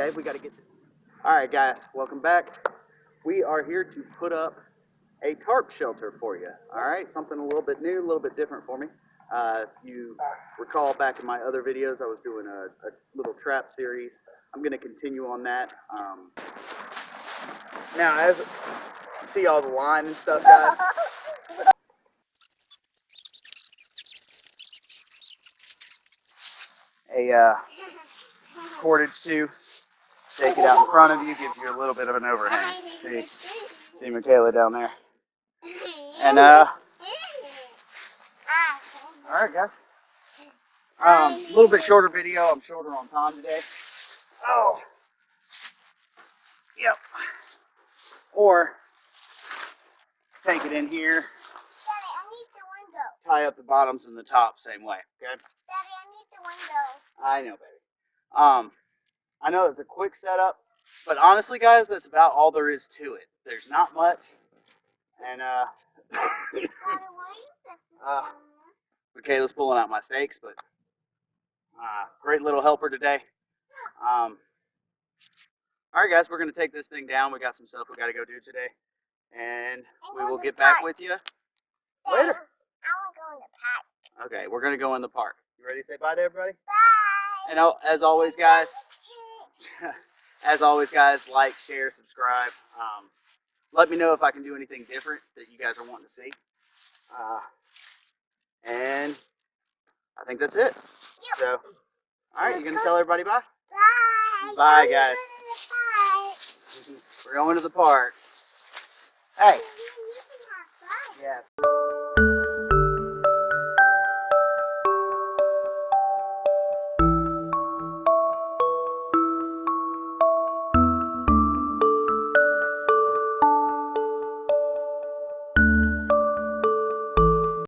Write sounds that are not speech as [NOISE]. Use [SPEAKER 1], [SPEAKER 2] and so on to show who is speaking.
[SPEAKER 1] Okay, we gotta get this. All right, guys, welcome back. We are here to put up a tarp shelter for you. All right, something a little bit new, a little bit different for me. Uh, if you recall back in my other videos, I was doing a, a little trap series. I'm gonna continue on that. Um, now, as you see all the line and stuff, guys. A uh, cordage too. Stake it out in front of you, gives you a little bit of an overhang. See, see Michaela down there. And uh, all right, guys. Um, a little bit shorter video. I'm shorter on time today. Oh, yep. Or take it in here,
[SPEAKER 2] Daddy, I need the window.
[SPEAKER 1] tie up the bottoms and the top same way. Okay.
[SPEAKER 2] Daddy, I need the window.
[SPEAKER 1] I know, baby. Um, I know it's a quick setup, but honestly, guys, that's about all there is to it. There's not much, and uh, [LAUGHS]
[SPEAKER 2] Daddy, why is this?
[SPEAKER 1] Uh, Michaela's pulling out my stakes, but uh, great little helper today. Um, all right, guys, we're gonna take this thing down. We got some stuff we got to go do today, and we will get back with you later.
[SPEAKER 2] I want to go in the park.
[SPEAKER 1] Okay, we're gonna go in the park. You ready to say bye to everybody?
[SPEAKER 2] Bye.
[SPEAKER 1] And oh, as always, guys, [LAUGHS] as always, guys, like, share, subscribe. Um, let me know if I can do anything different that you guys are wanting to see. Uh, and I think that's it. So, all right, you gonna tell everybody bye?
[SPEAKER 2] Bye.
[SPEAKER 1] Bye, guys.
[SPEAKER 2] going to the park. [LAUGHS]
[SPEAKER 1] We're going to the park. Hey.
[SPEAKER 2] You can have fun.
[SPEAKER 1] Yeah.